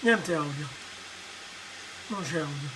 niente audio. Non c'è audio.